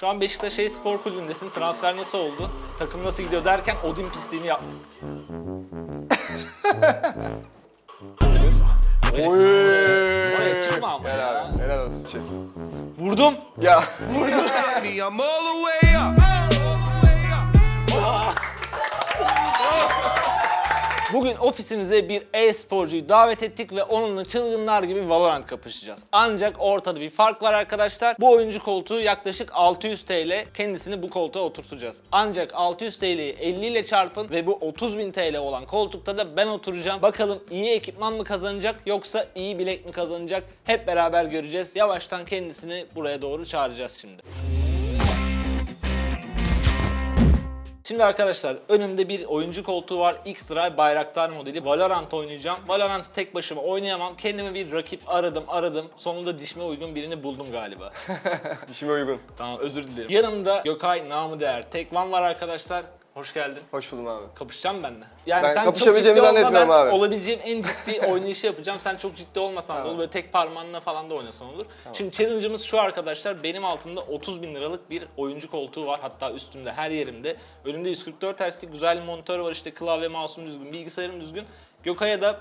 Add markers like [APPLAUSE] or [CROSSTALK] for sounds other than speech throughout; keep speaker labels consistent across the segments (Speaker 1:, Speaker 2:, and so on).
Speaker 1: Şu an Beşiktaş şey spor kulübündesin. Transfer nasıl oldu? Takım nasıl gidiyor derken Odin pisliğini yap.
Speaker 2: Oy.
Speaker 1: Oraya çıkma ama ya.
Speaker 2: Helal abi. Helal olsun. Çek.
Speaker 1: Vurdum.
Speaker 2: Ya. [LAUGHS]
Speaker 3: I'm
Speaker 1: Bugün ofisimize bir e-sporcuyu davet ettik ve onunla çılgınlar gibi Valorant kapışacağız. Ancak ortada bir fark var arkadaşlar. Bu oyuncu koltuğu yaklaşık 600 TL. Kendisini bu koltuğa oturtacağız. Ancak 600 TL'yi 50 ile çarpın ve bu 30.000 TL olan koltukta da ben oturacağım. Bakalım iyi ekipman mı kazanacak yoksa iyi bilek mi kazanacak? Hep beraber göreceğiz. Yavaştan kendisini buraya doğru çağıracağız şimdi. Şimdi arkadaşlar önümde bir oyuncu koltuğu var. X-Ray Bayraktar modeli. Valorant oynayacağım. Valorant'ı tek başıma oynayamam. Kendime bir rakip aradım aradım. Sonunda dişime uygun birini buldum galiba. [LAUGHS]
Speaker 2: Dişime uygun.
Speaker 1: tamam özür dilerim. Yanımda Gökay namı değer. Tekvan var arkadaşlar. Hoş geldin.
Speaker 2: Hoş buldum abi.
Speaker 1: Kapışacağım ben de. Yani
Speaker 2: Ben
Speaker 1: sen çok
Speaker 2: kapışabileceğimi
Speaker 1: olma,
Speaker 2: zannetmiyorum
Speaker 1: ben
Speaker 2: abi.
Speaker 1: olabileceğim en ciddi [LAUGHS] oynayışı yapacağım. Sen çok ciddi olmasan da
Speaker 2: Tamam.
Speaker 1: olur. Böyle tek parmağınla falan da oynasan olur. Şimdi challenge'ımız şu arkadaşlar. Benim altımda 30 bin liralık bir oyuncu koltuğu var. Hatta üstümde her yerimde. Önümde 144 Hz'lik güzel bir monitör var. işte klavye, mouse'um düzgün, bilgisayarım düzgün. Gökay'a da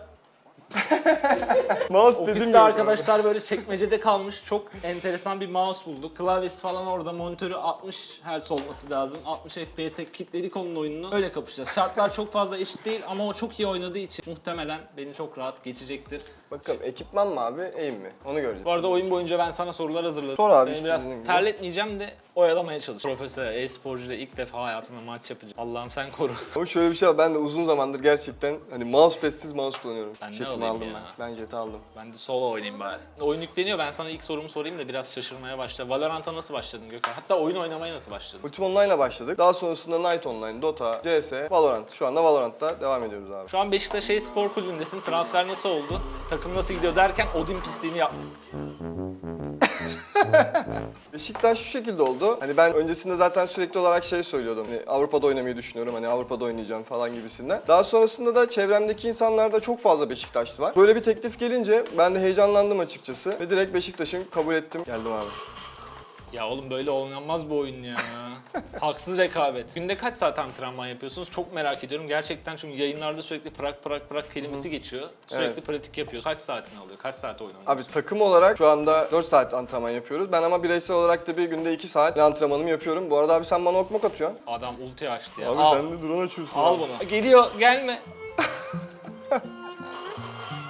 Speaker 1: [LAUGHS]
Speaker 2: Mouse bizim
Speaker 1: ofiste arkadaşlar böyle çekmecede kalmış çok enteresan bir mouse bulduk. Klavyesi falan orada, monitörü 60 Hz olması lazım. 60 FPS'e kilitledik onun oyununu. Öyle kapışacağız. Şartlar çok fazla eşit değil ama o çok iyi oynadığı için muhtemelen beni çok rahat geçecektir.
Speaker 2: Bakalım ekipman mı abi, eğim mi? Onu göreceğiz.
Speaker 1: Bu arada oyun boyunca ben sana sorular hazırladım.
Speaker 2: Sor abi,
Speaker 1: Seni biraz
Speaker 2: gibi.
Speaker 1: terletmeyeceğim de oyalamaya çalış. Profesyonel e-sporcu ile ilk defa hayatımda maç yapacağım. Allah'ım sen koru.
Speaker 2: Ama şöyle bir şey var, ben de uzun zamandır gerçekten hani mousepad'siz mouse kullanıyorum.
Speaker 1: Ben ne Alayım
Speaker 2: aldım
Speaker 1: ya?
Speaker 2: ben. Ben jeti aldım.
Speaker 1: Ben de solo oynayayım bari. Oyun yükleniyor. Ben sana ilk sorumu sorayım da biraz şaşırmaya başla. Valorant'a nasıl başladın Gökhan? Hatta oyun oynamaya nasıl başladın?
Speaker 2: Ultim Online'a başladık. Daha sonrasında Night Online, Dota, CS, Valorant. Şu anda Valorant'ta devam ediyoruz abi.
Speaker 1: Şu an Beşiktaş şey spor kulübündesin. Transfer nasıl oldu? Takım nasıl gidiyor derken Odin pisliğini yap. [LAUGHS]
Speaker 2: Beşiktaş şu şekilde oldu. Hani ben öncesinde zaten sürekli olarak şey söylüyordum. Hani Avrupa'da oynamayı düşünüyorum. Hani Avrupa'da oynayacağım falan gibisinden. Daha sonrasında da çevremdeki insanlarda çok fazla Beşiktaşlı var. Böyle bir teklif gelince ben de heyecanlandım açıkçası. Ve direkt Beşiktaş'ın kabul ettim. Geldim abi.
Speaker 1: Ya oğlum böyle oynanmaz bu oyun ya. [LAUGHS] Haksız rekabet. Günde kaç saat antrenman yapıyorsunuz? Çok merak ediyorum. Gerçekten çünkü yayınlarda sürekli prak prak prak kelimesi geçiyor. Sürekli
Speaker 2: Evet.
Speaker 1: pratik yapıyor. Kaç saatini alıyor? Kaç saat oyun
Speaker 2: Abi takım olarak şu anda 4 saat antrenman yapıyoruz. Ben ama bireysel olarak da bir günde 2 saat antrenmanımı yapıyorum. Bu arada abi sen bana okmak atıyorsun.
Speaker 1: Adam ulti açtı ya.
Speaker 2: Abi
Speaker 1: al,
Speaker 2: sen de drone açıyorsun.
Speaker 1: al
Speaker 2: abi.
Speaker 1: bunu. Geliyor gelme.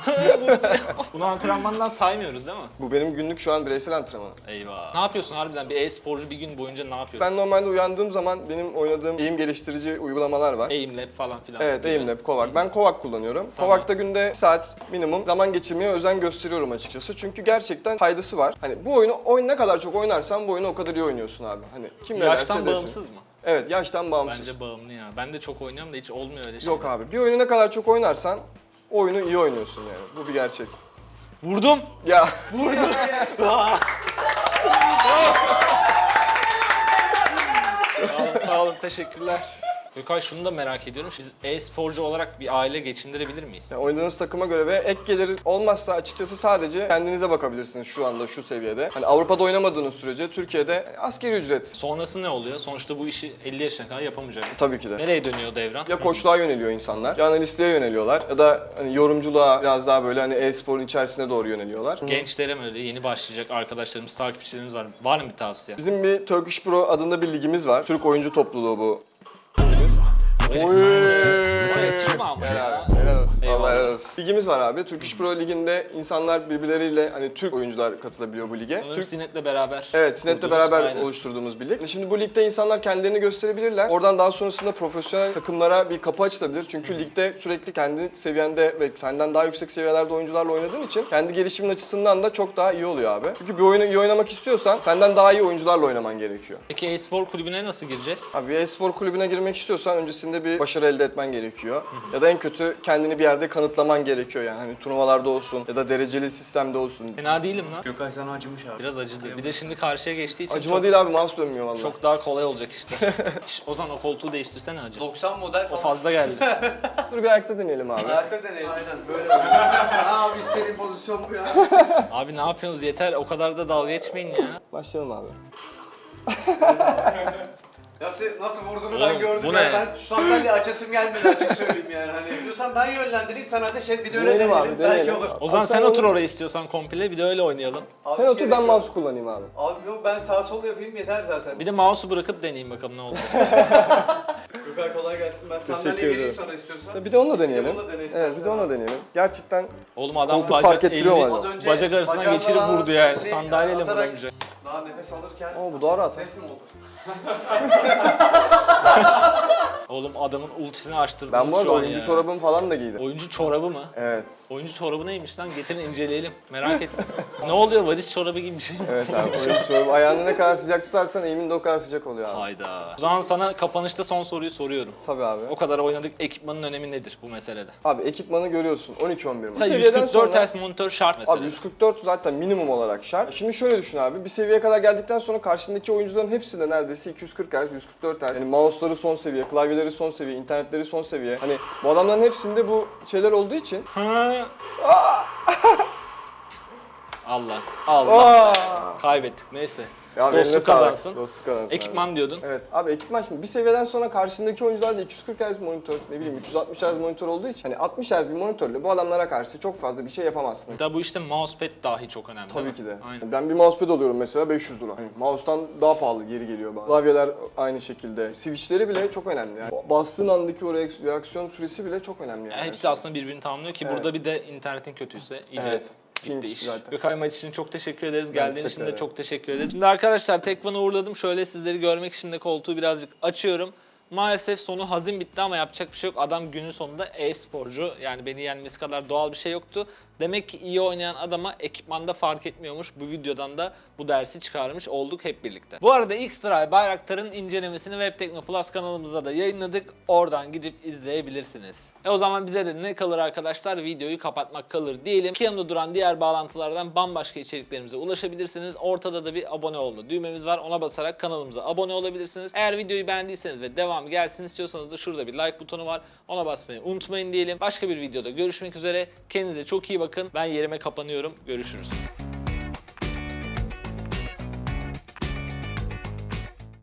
Speaker 1: [LAUGHS] Bunu antrenmandan saymıyoruz değil mi?
Speaker 2: Bu benim günlük şu an bireysel antrenmanım.
Speaker 1: Eyvah. Ne yapıyorsun harbiden? Bir e-sporcu bir gün boyunca ne yapıyor?
Speaker 2: Ben normalde uyandığım zaman benim oynadığım eğim geliştirici uygulamalar var.
Speaker 1: Aimlab falan filan.
Speaker 2: Evet,
Speaker 1: gibi.
Speaker 2: Aimlab, Kovac. Ben Kovac kullanıyorum.
Speaker 1: Tamam.
Speaker 2: Kovac'ta günde bir saat minimum zaman geçirmeye özen gösteriyorum açıkçası. Çünkü gerçekten faydası var. Hani bu oyunu oyun ne kadar çok oynarsan bu oyunu o kadar iyi oynuyorsun abi. Hani kim ne derse
Speaker 1: Yaştan
Speaker 2: desin.
Speaker 1: bağımsız mı?
Speaker 2: Evet, yaştan bağımsız.
Speaker 1: Bence bağımlı ya. Ben de çok oynuyorum da hiç olmuyor öyle şey.
Speaker 2: Yok abi. Bir oyunu ne kadar çok oynarsan oyunu iyi oynuyorsun yani. Bu bir gerçek.
Speaker 1: Vurdum.
Speaker 2: Ya [LAUGHS]
Speaker 1: Sağ olun, sağ olun. Teşekkürler. Gökay şunu da merak ediyorum. Biz e-sporcu olarak bir aile geçindirebilir miyiz?
Speaker 2: Yani oynadığınız takıma göre ve ek gelir olmazsa açıkçası sadece kendinize bakabilirsiniz şu anda şu seviyede. Hani Avrupa'da oynamadığınız sürece Türkiye'de askeri ücret.
Speaker 1: Sonrası ne oluyor? Sonuçta bu işi 50 yaşına kadar yapamayacaksın.
Speaker 2: Tabii ki de.
Speaker 1: Nereye dönüyor devran?
Speaker 2: Ya koçluğa yöneliyor insanlar, ya analistliğe yöneliyorlar ya da hani yorumculuğa biraz daha böyle hani e-sporun içerisine doğru yöneliyorlar.
Speaker 1: Gençlere mi öyle yeni başlayacak arkadaşlarımız, takipçilerimiz var. Var mı bir tavsiye?
Speaker 2: Bizim bir Turkish Pro adında bir ligimiz var. Türk oyuncu topluluğu bu. Oy.
Speaker 1: Oraya çıkma ama
Speaker 2: Helal
Speaker 1: ya.
Speaker 2: abi, helal olsun.
Speaker 1: Eyvallah.
Speaker 2: Allah helal olsun. Ligimiz var abi. Turkish Pro liginde insanlar birbirleriyle hani Türk oyuncular katılabiliyor bu lige.
Speaker 1: Sanırım
Speaker 2: Türk
Speaker 1: Sinet'le beraber.
Speaker 2: Evet, Sinet'le beraber
Speaker 1: Aynen.
Speaker 2: oluşturduğumuz bir lig. Şimdi bu ligde insanlar kendilerini gösterebilirler. Oradan daha sonrasında profesyonel takımlara bir kapı açılabilir. Çünkü ligde sürekli kendi seviyende ve senden daha yüksek seviyelerde oyuncularla oynadığın için kendi gelişimin açısından da çok daha iyi oluyor abi. Çünkü bir oyunu iyi oynamak istiyorsan senden daha iyi oyuncularla oynaman gerekiyor.
Speaker 1: Peki e-spor kulübüne nasıl gireceğiz?
Speaker 2: Abi e-spor kulübüne girmek istiyorsan öncesinde bir başarı elde etmen gerekiyor. Ya da en kötü kendini bir yerde kanıtlaman gerekiyor yani. Hani turnuvalarda olsun ya da dereceli sistemde olsun.
Speaker 1: Fena değilim lan.
Speaker 4: Gökay sana acımış abi.
Speaker 1: Biraz acıdı. Bir de şimdi karşıya geçtiği için
Speaker 2: Acıma
Speaker 1: çok,
Speaker 2: değil abi mouse dönmüyor vallahi.
Speaker 1: çok daha kolay olacak işte. [LAUGHS] Şş, o zaman o koltuğu değiştirsene acı.
Speaker 4: 90 model
Speaker 1: O
Speaker 4: falan.
Speaker 1: fazla geldi. [LAUGHS]
Speaker 2: Dur bir ayakta deneyelim abi.
Speaker 4: Ayakta deneyelim. Aynen [LAUGHS] böyle. Abi senin pozisyon bu ya.
Speaker 1: Abi ne yapıyorsunuz yeter o kadar da dalga geçmeyin ya.
Speaker 2: Başlayalım abi.
Speaker 4: Nasıl nasıl vurduğunu
Speaker 1: Oğlum,
Speaker 4: ben gördüm.
Speaker 1: bu
Speaker 4: ya.
Speaker 1: ne?
Speaker 4: Ben şu sandalye açasım gelmedi açık söyleyeyim yani. Hani diyorsan ben yönlendireyim sen ateş et bir de öyle
Speaker 2: Deneyelim
Speaker 4: deneyelim.
Speaker 2: abi,
Speaker 4: Belki
Speaker 2: deneyelim.
Speaker 4: olur.
Speaker 1: O zaman
Speaker 2: Abi
Speaker 1: sen
Speaker 2: sen
Speaker 1: otur
Speaker 2: onu-
Speaker 1: oraya istiyorsan komple bir de öyle oynayalım.
Speaker 4: Abi
Speaker 2: Sen otur
Speaker 4: gerek
Speaker 2: ben
Speaker 4: yok.
Speaker 2: mouse kullanayım abi.
Speaker 4: Abi yok ben sağ sol yapayım yeter zaten.
Speaker 1: Bir de mouse'u bırakıp deneyeyim bakalım ne olacak. [LAUGHS]
Speaker 4: Gökhan kolay gelsin. Ben
Speaker 2: Teşekkür
Speaker 4: sandalye vereyim
Speaker 2: ederim.
Speaker 4: sana istiyorsan.
Speaker 2: Bir de onunla deneyelim.
Speaker 4: onunla dene
Speaker 2: evet
Speaker 4: istersen
Speaker 2: bir de onunla
Speaker 4: abi.
Speaker 2: deneyelim. Gerçekten
Speaker 1: Oğlum adam
Speaker 2: Koltuk
Speaker 1: bacak,
Speaker 2: fark ettiriyor
Speaker 1: elini
Speaker 2: mu
Speaker 4: Az önce
Speaker 1: bacak arasından
Speaker 4: bacağımla
Speaker 1: geçirip vurdu yani.
Speaker 4: elini
Speaker 1: Sandalyeyle
Speaker 4: atarak
Speaker 1: vuramayacak.
Speaker 4: Daha nefes alırken
Speaker 2: Aa bu daha rahat. ha.
Speaker 4: ses mi oldu?
Speaker 1: Oğlum adamın ultisini açtırdınız
Speaker 2: Ben bu arada
Speaker 1: şu an
Speaker 2: oyuncu
Speaker 1: ya.
Speaker 2: çorabımı falan da giydim.
Speaker 1: Oyuncu çorabı mı?
Speaker 2: Evet.
Speaker 1: Oyuncu çorabı neymiş lan? Getirin inceleyelim. Merak ettim. ne oluyor? Varis çorabı gibi bir şey mi?
Speaker 2: Evet abi oyuncu çorabı. Ayağını ne kadar sıcak tutarsan eğimin de o kadar sıcak oluyor abi.
Speaker 1: Hayda. O zaman sana kapanışta son soruyu soruyorum.
Speaker 2: Tabii abi.
Speaker 1: O kadar oynadık. Ekipmanın önemi nedir bu meselede?
Speaker 2: Abi ekipmanı görüyorsun 12-11 mi?
Speaker 1: Mesela 144 Hz monitör şart mesela.
Speaker 2: Abi 144 zaten minimum olarak şart. Şimdi şöyle düşün abi. Bir seviyeye kadar geldikten sonra karşındaki oyuncuların hepsi de neredeyse 240 Hz, 144 Hz. Yani mouse'ları son seviye, klavyeleri son seviye, internetleri son seviye. Hani bu adamların hepsinde bu şeyler olduğu için
Speaker 1: Ha. [LAUGHS] Allah. Allah. Kaybettik. Neyse.
Speaker 2: Ya
Speaker 1: Dostluk kazansın.
Speaker 2: Dostluk kazansın. abi.
Speaker 1: Ekipman diyordun.
Speaker 2: Evet abi ekipman şimdi bir seviyeden sonra karşındaki oyuncular da 240 Hz monitör, ne bileyim 360 Hz monitör olduğu için hani 60 Hz bir monitörle bu adamlara karşı çok fazla bir şey yapamazsın.
Speaker 1: Hatta bu işte mousepad dahi çok önemli.
Speaker 2: Tabii ki de.
Speaker 1: Aynen.
Speaker 2: Ben bir mousepad alıyorum mesela 500 lira. Hani mouse'tan daha pahalı geri geliyor bazen. Klavyeler aynı şekilde. Switch'leri bile çok önemli yani. Bastığın andaki o reaks- reaksiyon süresi bile çok önemli yani.
Speaker 1: Yani hepsi aslında birbirini tamamlıyor ki
Speaker 2: Evet.
Speaker 1: burada bir de internetin kötüyse iyice
Speaker 2: Evet. Ping
Speaker 1: iş.
Speaker 2: zaten.
Speaker 1: Gökay maç için çok teşekkür ederiz.
Speaker 2: Ben
Speaker 1: Geldiğin için de çok teşekkür ederiz. Şimdi arkadaşlar Tekvan'ı uğurladım. Şöyle sizleri görmek için de koltuğu birazcık açıyorum. Maalesef sonu hazin bitti ama yapacak bir şey yok. Adam günün sonunda e-sporcu. Yani beni yenmesi kadar doğal bir şey yoktu. Demek ki iyi oynayan adama ekipmanda fark etmiyormuş. Bu videodan da bu dersi çıkarmış olduk hep birlikte. Bu arada X-Ray Bayraktar'ın incelemesini Web Tekno Plus kanalımızda da yayınladık. Oradan gidip izleyebilirsiniz. E o zaman bize de ne kalır arkadaşlar? Videoyu kapatmak kalır diyelim. Ki duran diğer bağlantılardan bambaşka içeriklerimize ulaşabilirsiniz. Ortada da bir abone olma düğmemiz var. Ona basarak kanalımıza abone olabilirsiniz. Eğer videoyu beğendiyseniz ve devam gelsin istiyorsanız da şurada bir like butonu var. Ona basmayı unutmayın diyelim. Başka bir videoda görüşmek üzere. Kendinize çok iyi bakın. Ben yerime kapanıyorum. Görüşürüz.